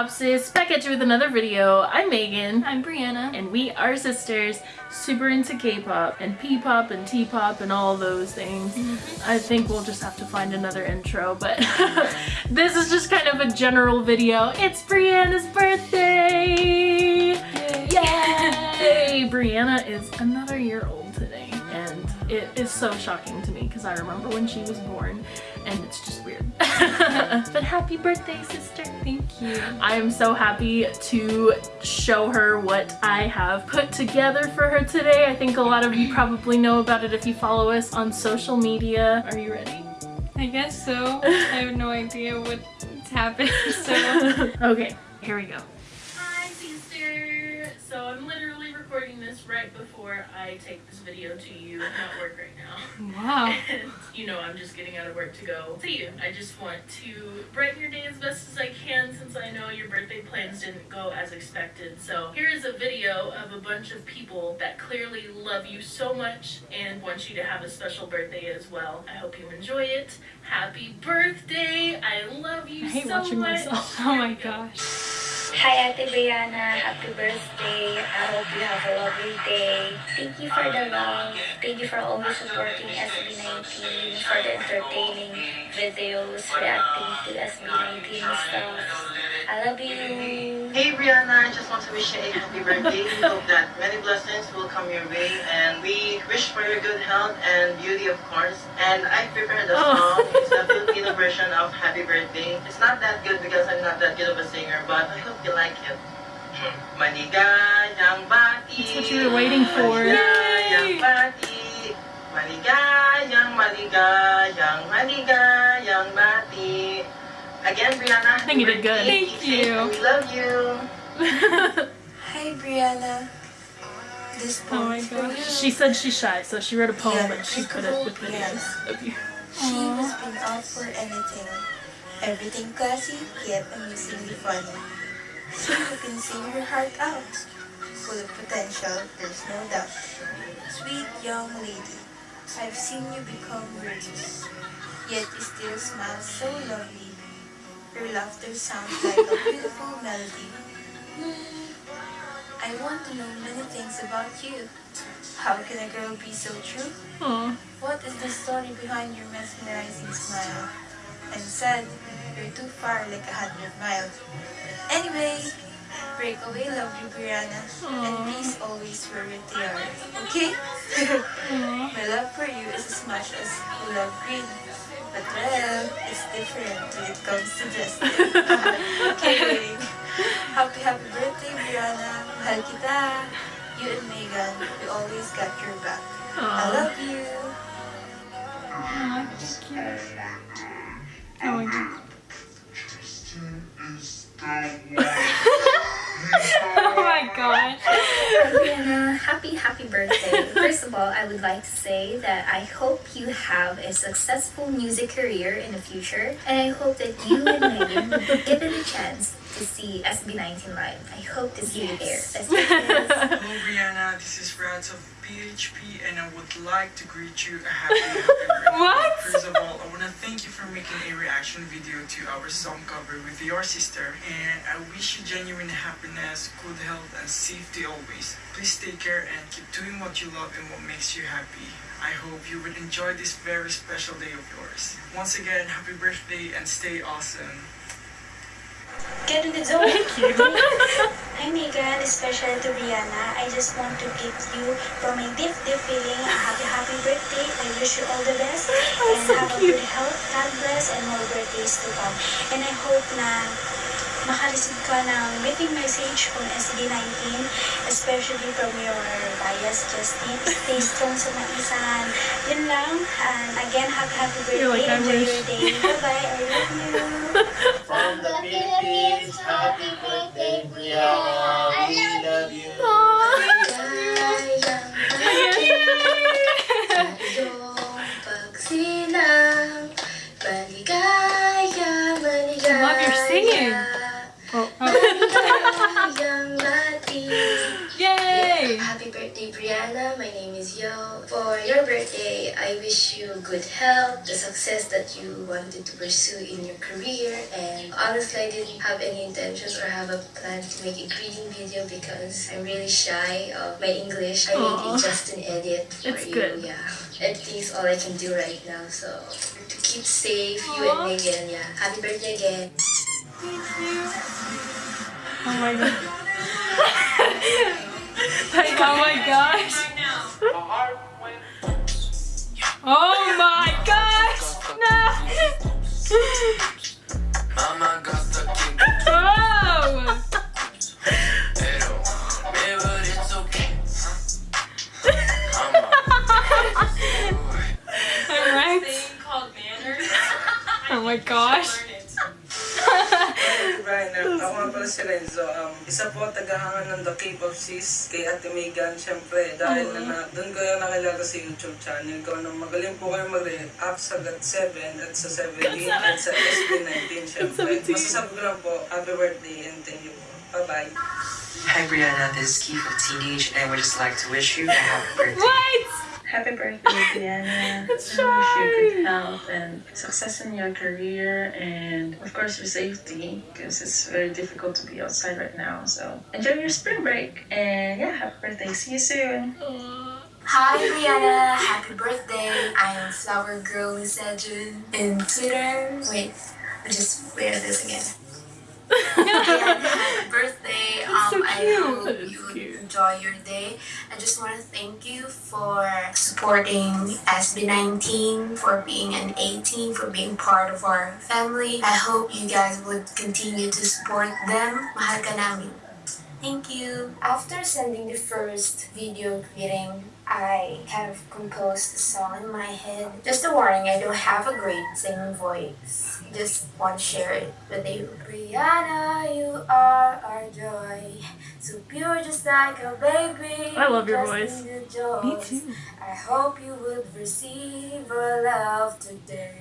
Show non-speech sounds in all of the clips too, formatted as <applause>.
Popsis, back at you with another video. I'm Megan. I'm Brianna. And we are sisters, super into K-pop and P-pop and T-pop and all those things. Mm -hmm. I think we'll just have to find another intro, but <laughs> this is just kind of a general video. It's Brianna's birthday! Yay! Yay! <laughs> Brianna is another year old today and it is so shocking to me because I remember when she was born and it's just weird. <laughs> but happy birthday, sister. Thank you. I am so happy to show her what I have put together for her today. I think a lot of you probably know about it if you follow us on social media. Are you ready? I guess so. I have no idea what's happening, so. <laughs> okay, here we go. Right before I take this video to you at work right now. Wow. <laughs> And you know I'm just getting out of work to go see you. I just want to brighten your day as best as I can since I know your birthday plans didn't go as expected. So here is a video of a bunch of people that clearly love you so much and want you to have a special birthday as well. I hope you enjoy it. Happy birthday! I love you I hate so watching much. myself. <laughs> Oh my gosh. Hi Ate Brianna, happy birthday. I hope you have a lovely day. Thank you for the love. Thank you for always supporting SB19, for the entertaining videos, reacting to SB19 stuff. I love you. Hey Brianna, I just want to wish you a happy birthday. We hope that many blessings will come your way and we wish for your good health and beauty of course. And I prepared oh. song. It's a Filipino version of Happy Birthday. It's not that good because I'm not that good of a singer, but I hope you like it. Maligayang bati. That's what you were waiting for. Maligayang bati. Maligayang, maligayang, maligayang. Again, Brianna. I think you did good. Thank you. We love you. <laughs> Hi, Brianna. This oh my gosh. She said she's shy, so she wrote a poem yeah, and she put it with videos of you. She was been out for anything. Everything classy, yet amusingly funny. She can sing her heart out. Full of potential, there's no doubt. Sweet young lady, I've seen you become virtuous. Yet you still smile so lovely. Your laughter sounds like a beautiful melody. I want to know many things about you. How can a girl be so true? Aww. What is the story behind your mesmerizing smile? And said, you're too far like a hundred miles. Anyway, breakaway love you, Brianna. Hmm. And please always wear your tiara, okay? Hmm. <laughs> My love for you is as much as you love green. But well, it's different when it comes to dressing. <laughs> okay. Happy, happy birthday, Brianna. Mahal kita. You and Megan, we always got your back. Aww. I love you. Aww, thank you. Oh my god. <laughs> my gosh. Happy, happy birthday. First of all, I would like to say that I hope you have a successful music career in the future. And I hope that you and Megan will be given chance to see SB19 live. I hope to see yes. you there. <laughs> Hello, Brianna. This is Rad of PHP, and I would like to greet you a happy, happy <laughs> birthday. What? First of all, I want to thank you for making a reaction video to our song cover with your sister, and I wish you genuine happiness, good health, and safety always. Please take care and keep doing what you love and what makes you happy. I hope you will enjoy this very special day of yours. Once again, happy birthday and stay awesome. Get in the zone. Thank you. <laughs> Hi Megan, especially to Brianna. I just want to give you from my deep, deep feeling a happy, happy birthday. I wish you all the best <laughs> oh, and so have cute. a good health, God bless, and more birthdays to come. And I hope na makareceive ka ng meeting message from SB19, especially from your bias Justin. Stay strong sa maisan. Yun lang. And again, happy, happy birthday. Like, Enjoy wish. your day. Bye-bye. I love you. <laughs> From the Philippines, happy birthday, Brianna. Good health, the success that you wanted to pursue in your career. And honestly, I didn't have any intentions or have a plan to make a greeting video because I'm really shy of my English. I Aw. made a Justin edit for It's you. good. Yeah. Editing is all I can do right now. So to keep safe, you Aw. and Megan. Yeah. Happy birthday again. Oh my god. <laughs> Oh my gosh. <laughs> Oh my gosh. No. Mama got the king, Oh. pero me but it's okay. <laughs> Mama, Alright. Oh my gosh. Isa po tagahangan ng The Cape of Sis kay Ate Megan, syempre. Dahil na, na doon ko yung nakilala sa YouTube channel ko. Nang magaling po kayo mag-react sa GAT7 at sa 17 at sa SB19, syempre. Masasabi ko lang po, happy birthday and thank you po. Bye-bye. Hi Brianna, this is Keith of Teenage, and we'd just like to wish you a happy birthday. What? Happy birthday, <laughs> Diana. It's I wish you good health and success in your career, and of course your safety, because it's very difficult to be outside right now. So enjoy your spring break, and yeah, happy birthday. See you soon. Hi Brianna, happy birthday. I am Flower Girl Sejun in Twitter. Wait, I just wear this again. Happy <laughs> birthday. That's so Um, I hope you cute. enjoy your day. I just want to thank you for supporting SB19, for being an A'TIN, for being part of our family. I hope you guys would continue to support them. Mahal ka namin. Thank you. After sending the first video greeting, I have composed a song in my head. Just a warning, I don't have a great singing voice. Just want to share it with you. Brianna, you are our joy. So pure just like a baby. I love your voice. in the joys. Me too. I hope you would receive our love today.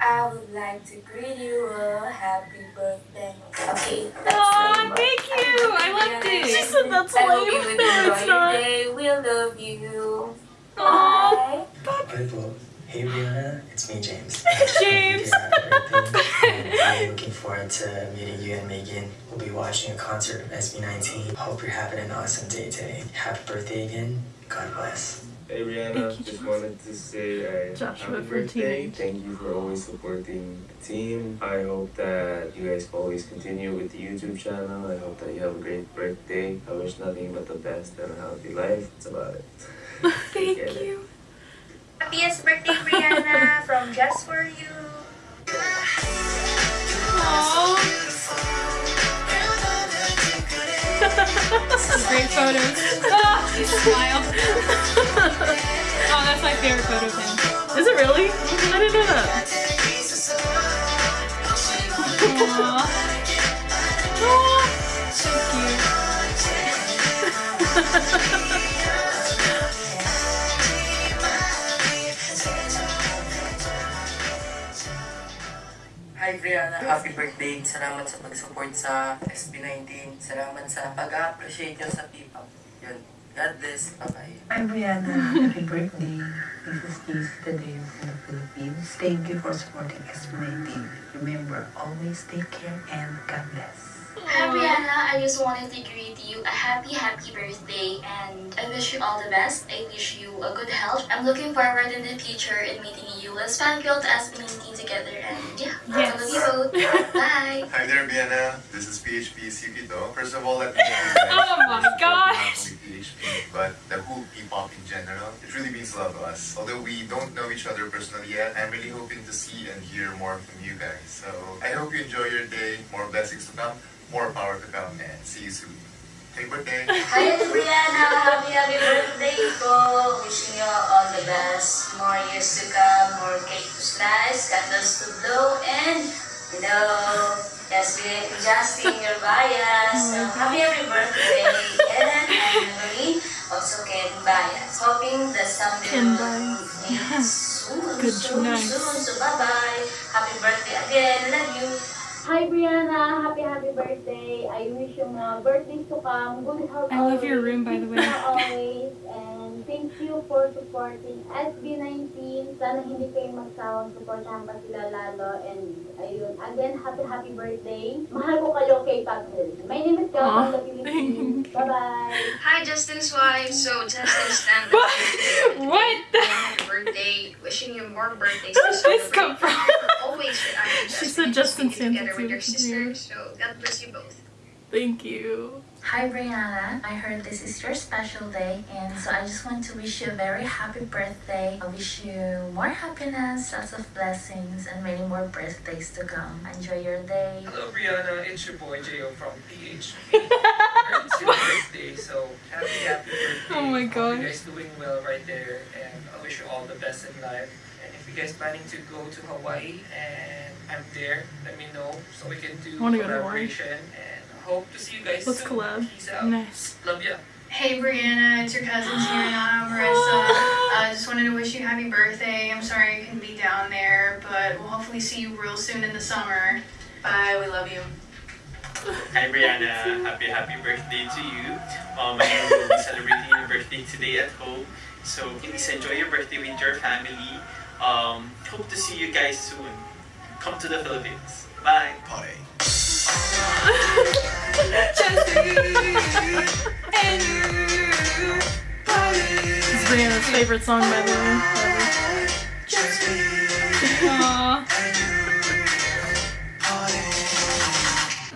I would like to greet you a happy birthday. Okay, that's Aw, thank you. I loved it. She said that's I hope you lame. would enjoy it's your not. day. We love you. Aw. Bye. Bible. Hey Brianna, it's me James. <laughs> James. Happy <laughs> I'm looking forward to meeting you and Megan. We'll be watching a concert of SB19. Hope you're having an awesome day today. Happy birthday again. God bless. Hey Brianna, Thank you, just Joshua. wanted to say uh, happy birthday. Thank you for always supporting the team. I hope that you guys always continue with the YouTube channel. I hope that you have a great birthday. I wish nothing but the best and a healthy life. That's about it. <laughs> Thank Take care. you. Happiest birthday, Brianna, from Just For You. Aw. <laughs> <laughs> Great photos. Ah, smile. <laughs> oh, that's my favorite photo of him. Is it really? I didn't know that. Aw. Aw, so cute. Hi Brianna, happy birthday. Salamat sa pag-support sa SB19. Salamat sa pag-appreciate nyo sa P-pop. Yun. God bless. Bye-bye. Hi Brianna, happy birthday. This is Keith today from the Philippines. Thank you for supporting SB19. Remember, always take care and God bless. Hi Brianna, I just wanted to greet you a happy, happy birthday and I wish you all the best. I wish you a good health. I'm looking forward in the future in meeting you. Let's fangirl to SB19 together and yeah, I love you both. Bye. Hi there, Vienna. This is PHP Sukito. First of all, let me <laughs> thank you Oh my for gosh. But the whole P-pop in general. It really means a lot to us. Although we don't know each other personally yet, I'm really hoping to see and hear more from you guys. So I hope you enjoy your day. More blessings to come. More power to come. And see you soon. Happy birthday. Hi Brianna, happy, happy birthday. Wishing you all the best. More years to come, more cake to slice, candles to blow, and you know, yes, we adjusting your bias. So happy, happy birthday, Ellen and Marie. Also, Ken Bias. Hoping that someday Ken we'll Bias. meet soon, Good soon, night. soon. So bye bye. Happy birthday again. Love you. Hi Brianna, happy happy birthday. I wish you more birthdays to come. Good health I love your room, by the way. Always. And <laughs> thank you for supporting SB19. Sana hindi kayo magsawang supportahan pa sila lalo. And ayun, again, happy happy birthday. Mahal ko kayo kay Pagdil. My name is from the Philippines. <laughs> Bye-bye. Hi, Justin's wife. So, Justin Stan. <laughs> What? Happy birthday. Wishing you more birthdays. Where did this come from? Always with Auntie She Justin. said Justin Being Stan together with your sister. So, God bless you both. Thank you. Hi Brianna, I heard this is your special day and so I just want to wish you a very happy birthday. I wish you more happiness, lots of blessings and many more birthdays to come. Enjoy your day. Hello Brianna, it's your boy Jo from PHP. <laughs> it's your birthday, so happy happy birthday. Oh my Hope gosh. you guys doing well right there and I wish you all the best in life. And if you guys planning to go to Hawaii and I'm there, let me know so we can do collaboration and hope to see you guys Let's soon. collab. Peace out. Nice. Love ya. Hey Brianna, it's your cousins <gasps> here, Nana and Marissa. <gasps> I uh, just wanted to wish you happy birthday. I'm sorry I couldn't be down there, but we'll hopefully see you real soon in the summer. Bye, we love you. Hi Brianna, happy happy birthday to you. Um, I you'll be celebrating your birthday today at home, so please enjoy your birthday with your family. Um, hope to see you guys soon. Come to the Philippines. Bye. Party. It's Brianna's favorite song, by the way. Aw.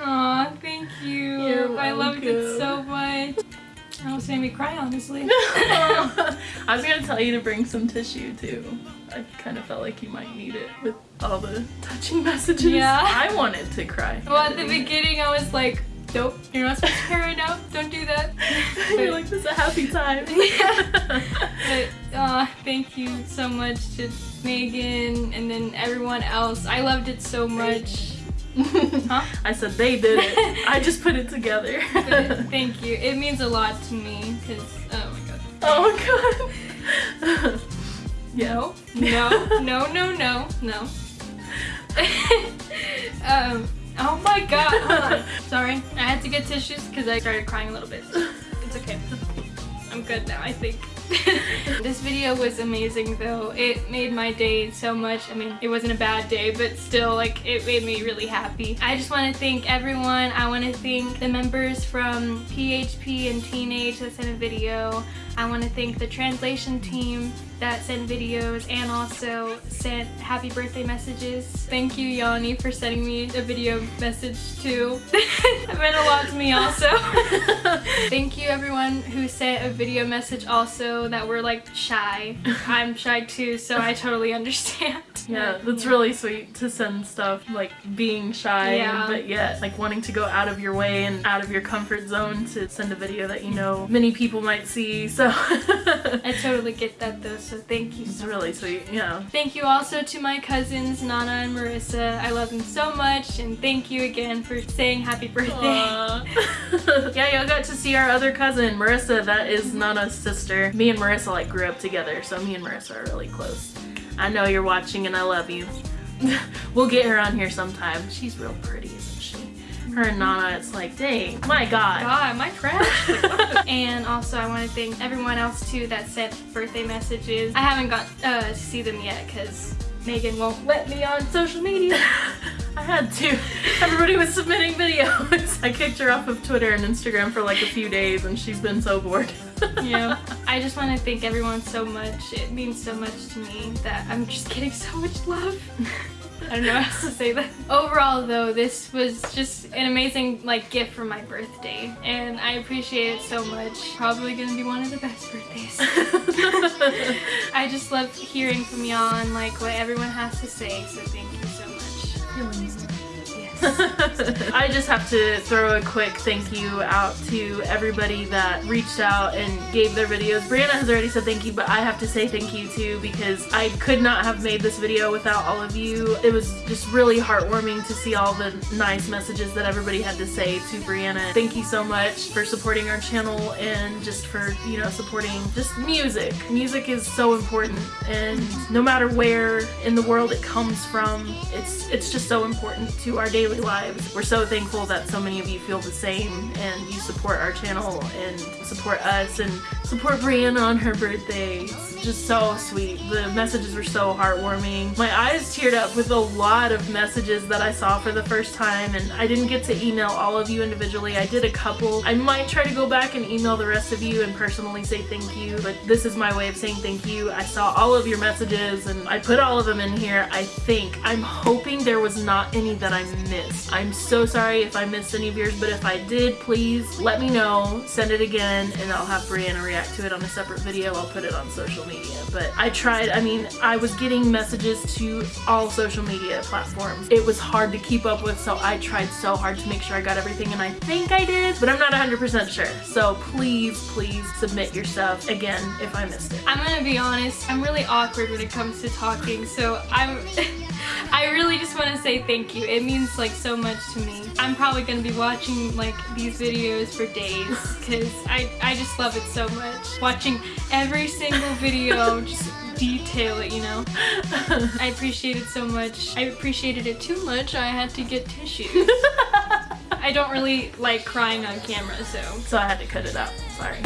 Aw, thank you. You're I loved it so much. That almost made me cry, honestly. <laughs> I was gonna tell you to bring some tissue too. I kind of felt like you might need it with all the touching messages. Yeah. I wanted to cry. well, at the beginning, I was like, nope, you're not supposed to cry right now. Don't do that. <laughs> You're like, this is a happy time. <laughs> <laughs> But uh, thank you so much to Megan and then everyone else. I loved it so much. huh? I said they did it. I just put it together. But thank you. It means a lot to me because, oh my god. oh my god. Yeah. No, no, no, no, no. <laughs> um, oh my god. <laughs> Sorry, I had to get tissues because I started crying a little bit. It's okay. I'm good now, I think. <laughs> this video was amazing though. It made my day so much. I mean, it wasn't a bad day, but still, like, it made me really happy. I just want to thank everyone. I want to thank the members from PHP and Teenage that sent a video. I want to thank the translation team that sent videos and also sent happy birthday messages. Thank you, Yanni, for sending me a video message too. <laughs> it meant a lot to me also. <laughs> Thank you everyone who sent a video message also that were like shy. I'm shy too, so I totally understand. <laughs> Yeah, that's really sweet to send stuff like being shy, Yeah. but yet like wanting to go out of your way and out of your comfort zone to send a video that you know many people might see. So <laughs> I totally get that though, so thank you it's so really sweet. Yeah. Thank you also to my cousins, Nana and Marissa. I love them so much, and thank you again for saying happy birthday. <laughs> Yeah, y'all got to see our other cousin, Marissa. That is Nana's sister. Me and Marissa like grew up together, so me and Marissa are really close. I know you're watching and I love you. <laughs> we'll get her on here sometime. She's real pretty? Her and Nana, it's like, dang, my god. God, I trash? <laughs> and also, I want to thank everyone else too that sent birthday messages. I haven't got uh, to see them yet because Megan won't let me on social media. <laughs> I had to. Everybody was submitting videos. <laughs> I kicked her off of Twitter and Instagram for like a few days and she's been so bored. yeah. I just want to thank everyone so much. It means so much to me that I'm just getting so much love. I don't know how else to say that. Overall though, this was just an amazing like gift for my birthday and I appreciate it so much. Probably gonna be one of the best birthdays. <laughs> <laughs> I just love hearing from y'all and like what everyone has to say, so thank you so much. I just have to throw a quick thank you out to everybody that reached out and gave their videos. Brianna has already said thank you, but I have to say thank you too because I could not have made this video without all of you. It was just really heartwarming to see all the nice messages that everybody had to say to Brianna. Thank you so much for supporting our channel and just for, you know, supporting just music. Music is so important and no matter where in the world it comes from, it's it's just so important to our daily daily lives. We're so thankful that so many of you feel the same and you support our channel and support us and support Brianna on her birthday. Just so sweet. The messages were so heartwarming. My eyes teared up with a lot of messages that I saw for the first time and I didn't get to email all of you individually. I did a couple. I might try to go back and email the rest of you and personally say thank you, but this is my way of saying thank you. I saw all of your messages and I put all of them in here, I think. I'm hoping there was not any that I missed. I'm so sorry if I missed any of yours, but if I did, please let me know. Send it again and I'll have Brianna react to it on a separate video. I'll put it on social media. But I tried, I mean, I was getting messages to all social media platforms. It was hard to keep up with, so I tried so hard to make sure I got everything and I think I did, but I'm not 100% sure. So please, please submit your stuff again if I missed it. I'm gonna be honest, I'm really awkward when it comes to talking, so I'm <laughs> I really just want to say thank you. It means like so much to me. I'm probably gonna be watching like these videos for days because I, I just love it so much. Watching every single video, <laughs> just detail it, you know? <laughs> I appreciate it so much. I appreciated it too much, I had to get tissues. <laughs> I don't really like crying on camera, so. So I had to cut it out, sorry.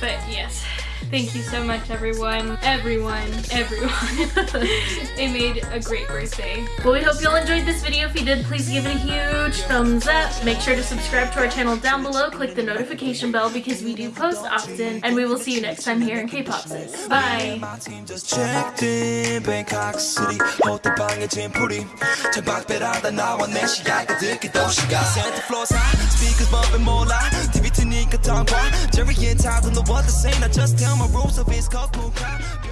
but yes. Thank you so much everyone, everyone, everyone. <laughs> they made a great birthday. Well, we hope you all enjoyed this video. If you did, please give it a huge thumbs up. Make sure to subscribe to our channel down below. Click the notification bell because we do post often. And we will see you next time here in K-Pop Sis. Bye! just checked in Bangkok City 호텔방에 짐풀이 창밖배라다 나와 내 시야가 듣기 도시가 Santa floors high speakers bumping 몰라 TV 트니까 tongue Jerry and Todd don't know what to say Now just tell rules of his cocoon crowd